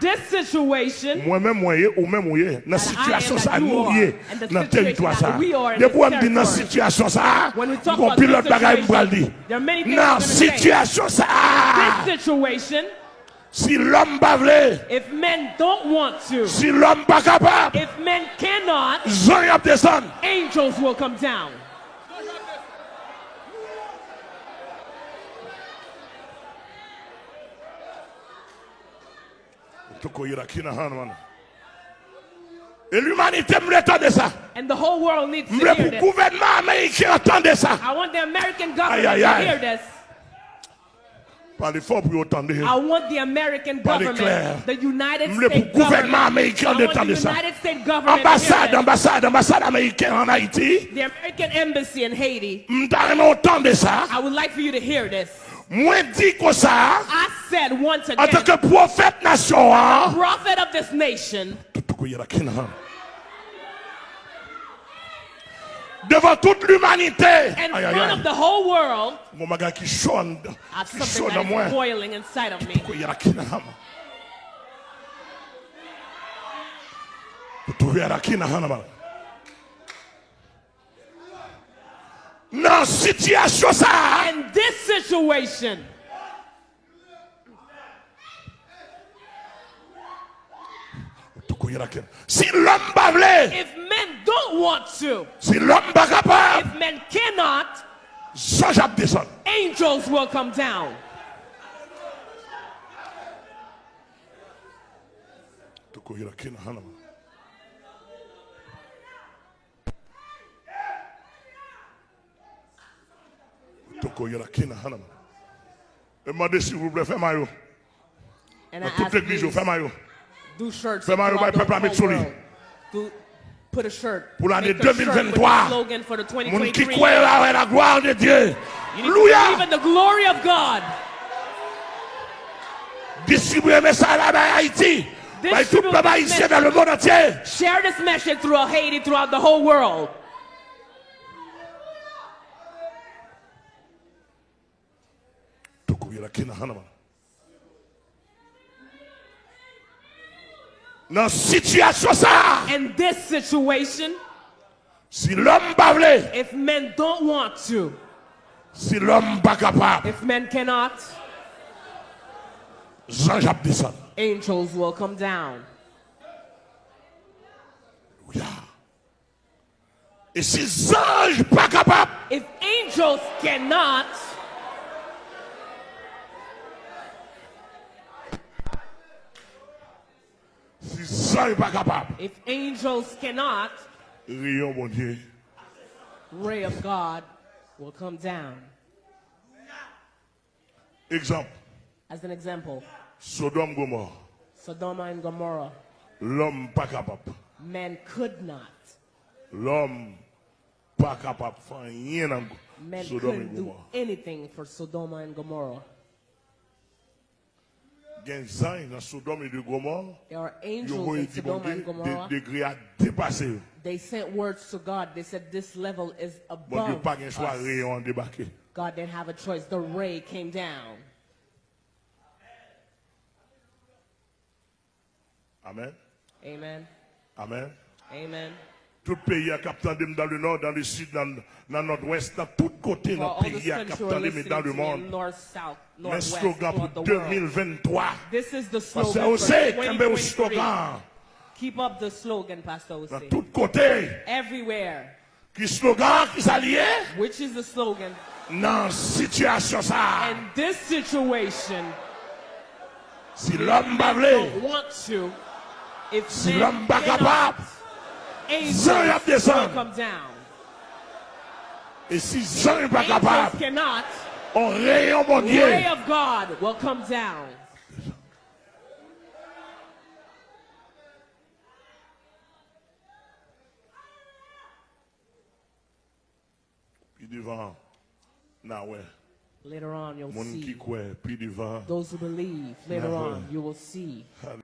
Mwen men mwen ye ou men mwen ye Nan sityasyon sa nou ye Nan teritwa sa Debo an di nan sityasyon sa Mwen kon pilot bagay mbral di Nan sityasyon sa Si l'homme pas vle, if men don't want to, si l'homme pas capable, if men cannot, angels will come down. Et l'humanité me ça. And the whole world needs to hear le this. gouvernement américain ça. I want the American government Aye, aye, to hear this. Parlez fort pour entendre. I want the American government, clair. the United States gouvernement government, américain d'entendre ça. United States Ambassade, ambassade, ambassade américaine en Haïti. The American embassy in Haiti. Entendre ça. I would like for you to hear this. Moi dit comme ça. I said once En tant again, que prophète nation, hein. prophet of this nation, Toko yira kina han. Devant toute l'humanité. in Aïe, front aïe. of the whole world, Mon qui chonne. I have Qui something chonne that moi. is boiling inside of me. Toko yira kina han. Toko yira kina han, man. Dans situation ça. In this situation, Si l'homme pas if men don't want to, si l'homme pas capable, if men cannot, angels will come down. Han, man. Demandez s'il vous plaît, fais maillot. And I Dans toute ask l'église, you, fais maillot. Do shirts Fais maillot, throughout bah, the peuple, avec whole Souli. world. Do, put a shirt. Pour l'année Make a shirt with the 2023. slogan for the Moun qui 2023 croit là, ouais, la gloire de Dieu. You need to believe Alléluia. in the glory of God. Distribuez message là dans Haïti. Bah, tout le Distribute peuple this haïtien dans le monde entier. Share this message throughout Haiti, throughout the whole world. Toko yira kina Dans situation ça, In this situation, si l'homme pas if men don't want to, si l'homme pas capable, if men cannot, Jean Jacques descend. angels will come down. Alléluia. Et si ange pas capable, If angels cannot, si ange pas capable, if angels cannot, rayon mon Dieu. ray of God will come down. Exemple, As an example, Sodome Gomorrhe, Sodom and Gomorrah, l'homme pas capable. men could not. L'homme pas capable faire rien Sodome et do anything for Sodom and Gomorrah. Il y a des anges dans Sodome et de Gomorrhe, There are angels in Sodom and Gomorrah. des degrés à dépasser. They sent words to God. They said, This level is above us. rayon en débarqué. God didn't have a choice. The ray came down. Amen. Amen. Amen. Amen. Tout pays a capté dans le nord, dans le sud, dans, dans le nord-ouest, dans tous côtés, dans le pays a capté dans le monde. Mais slogan pour 2023. Pasteur Osé, cambe au slogan. Keep up the slogan, Pastor Osé. Dans tous côtés. Everywhere. Qui slogan, qui s'allie? Which is the slogan? Dans situation ça. In this situation. Si l'homme parle. Don't want to. If si l'homme pas capable. Angels Jean y a will come down. et si Jean n'est pas capable, cannot. on rayon mon Dieu. Ray of God will come down. Puis devant, na ouais, Later on, you'll see. croit, puis devant. Those who believe, later on, you will see.